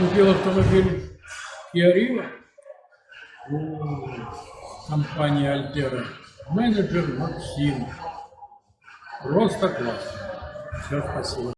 Купил автомобиль Kia Rio у компании Альтера. Менеджер Максим. Просто класс. Все, спасибо.